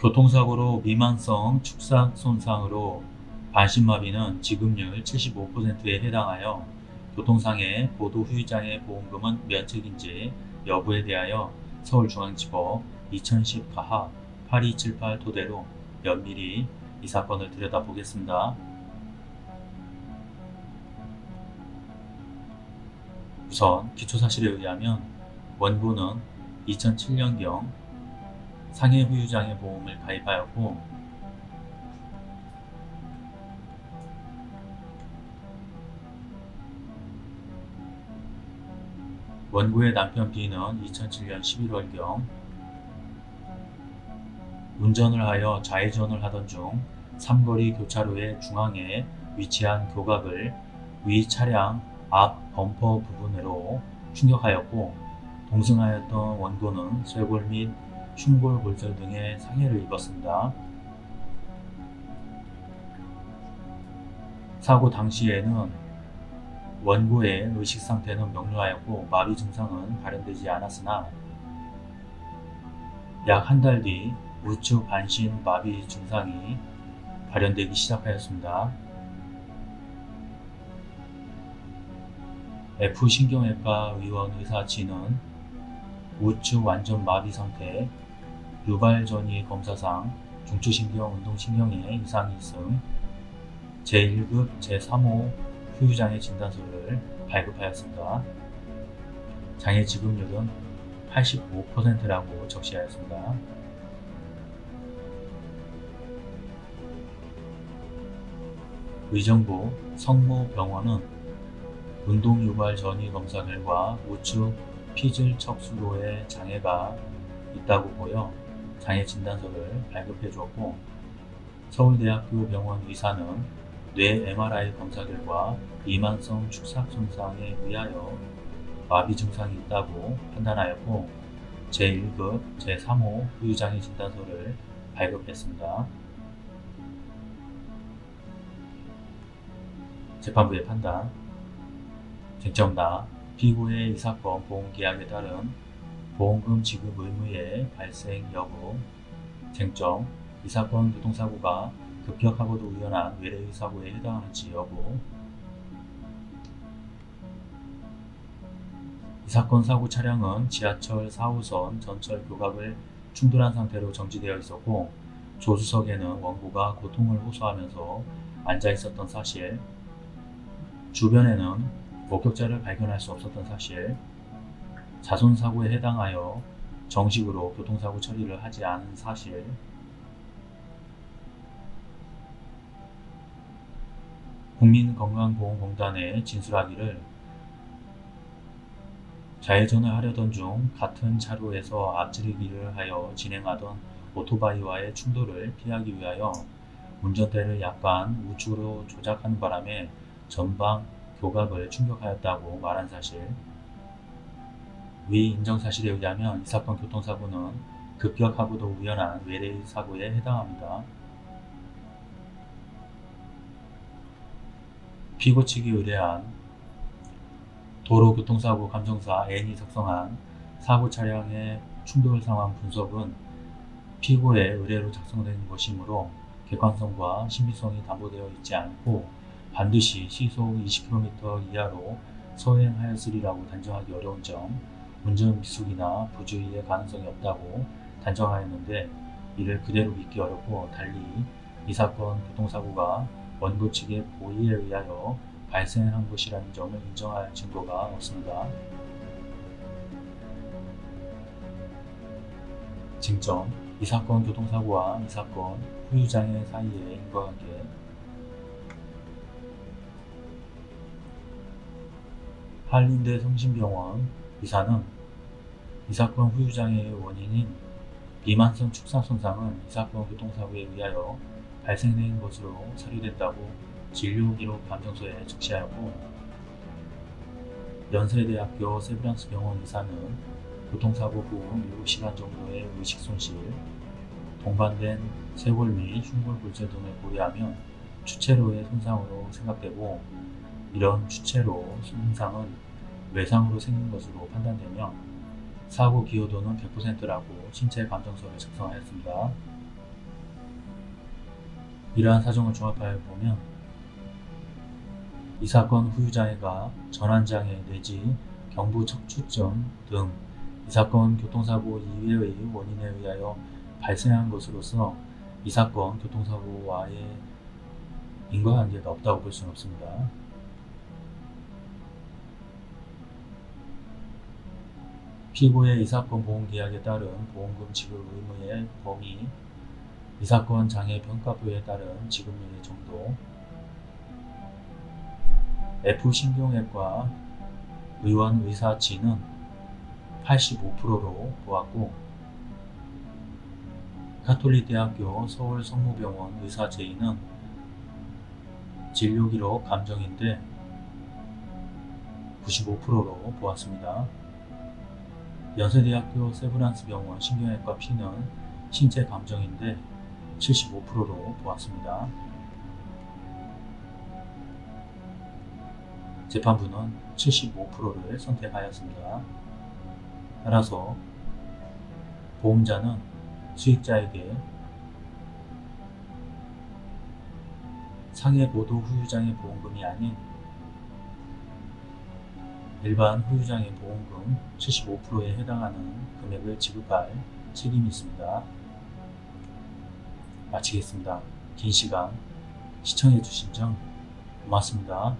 교통사고로 미만성 축삭 손상으로 반신마비는 지급률 75%에 해당하여 교통상해 보도 후유장애 보험금은 면책인지 여부에 대하여 서울중앙지법 2010 가하 8278 토대로 면밀히 이 사건을 들여다보겠습니다. 우선 기초사실에 의하면 원고는 2007년경 상해 후유장애 보험을 가입하였고 원고의 남편 B는 2007년 11월경 운전을 하여 좌회전을 하던 중 삼거리 교차로의 중앙에 위치한 교각을 위 차량 앞 범퍼 부분으로 충격하였고 동승하였던 원고는 쇄골 및 흉골 골절 등의 상해를 입었습니다. 사고 당시에는 원고의 의식 상태는 명료하였고 마비 증상은 발현되지 않았으나 약 한 달 뒤 우측 반신 마비 증상이 발현되기 시작하였습니다. F신경외과 의원 의사 G는 우측 완전 마비 상태, 유발전이 검사상 중추신경 운동신경에 이상이 있음 제1급 제3호 후유장애 진단서를 발급하였습니다. 장애 지급률은 85%라고 적시하였습니다. 의정부 성모병원은 운동유발 전이 검사 결과 우측 피질 척수로에 장애가 있다고 보여 장애 진단서를 발급해 주었고 서울대학교 병원 의사는 뇌 MRI 검사 결과 이만성 축삭 손상에 의하여 마비 증상이 있다고 판단하였고 제1급 제3호 후유장애 진단서를 발급했습니다. 재판부의 판단 쟁점다 피고의 이 사건 보험계약에 따른 보험금 지급 의무의 발생 여부 쟁점 이 사건 교통사고가 급격하고도 우연한 외래의 사고에 해당하는지 여부. 이 사건 사고 차량은 지하철 4호선 전철 교각을 충돌한 상태로 정지되어 있었고 조수석에는 원고가 고통을 호소하면서 앉아 있었던 사실 주변에는 목격자를 발견할 수 없었던 사실 자손사고에 해당하여 정식으로 교통사고 처리를 하지 않은 사실. 국민건강보험공단에 진술하기를 좌회전을 하려던 중 같은 차로에서 앞지르기를 하여 진행하던 오토바이와의 충돌을 피하기 위하여 운전대를 약간 우측으로 조작하는 바람에 전방 교각을 충격하였다고 말한 사실 위 인정사실에 의하면 이 사건 교통사고는 급격하고도 우연한 외래의 사고에 해당합니다. 피고 측이 의뢰한 도로교통사고 감정사 N이 작성한 사고 차량의 충돌 상황 분석은 피고의 의뢰로 작성된 것이므로 객관성과 신비성이 담보되어 있지 않고 반드시 시속 20km 이하로 서행하였으리라고 단정하기 어려운 점, 운전 미숙이나 부주의의 가능성이 없다고 단정하였는데 이를 그대로 믿기 어렵고 달리 이 사건 교통사고가 원고 측의 고의에 의하여 발생한 것이라는 점을 인정할 증거가 없습니다. 징점 이 사건 교통사고와 이 사건 후유장애 사이의 인과관계 한림대 성심병원 의사는 이 사건 후유장애의 원인인 비만성 축사 손상은 이 사건 교통사고에 의하여 발생된 것으로 사료됐다고 진료기록 감정서에 적시하였고 연세대학교 세브란스 병원 의사는 교통사고 후 7시간 정도의 의식 손실, 동반된 쇄골 및 흉골 골절 등을 고려하면 추체로의 손상으로 생각되고 이런 추체로 손상은 외상으로 생긴 것으로 판단되며 사고 기여도는 100%라고 신체 감정서를 작성하였습니다. 이러한 사정을 종합하여 보면 이 사건 후유장애가 전환장애 내지 경부 척추점 등이 사건 교통사고 이외의 원인에 의하여 발생한 것으로서 이 사건 교통사고와의 인과관계가 없다고 볼 수는 없습니다. 피고의 이 사건 보험계약에 따른 보험금 지급 의무의 범위, 이 사건 장애 평가표에 따른 지급률의 정도, F신경외과 의원 의사치는 85%로 보았고 카톨릭대학교 서울성모병원 의사 제의는 진료기록 감정인데 95%로 보았습니다. 연세대학교 세브란스 병원 신경외과 P는 신체 감정인데 75%로 보았습니다. 재판부는 75%를 선택하였습니다. 따라서 보험자는 수익자에게 상해 보도 후유장애 보험금이 아닌 일반 후유장애 보험금 75%에 해당하는 금액을 지급할 책임이 있습니다. 마치겠습니다. 긴 시간 시청해주신 점 고맙습니다.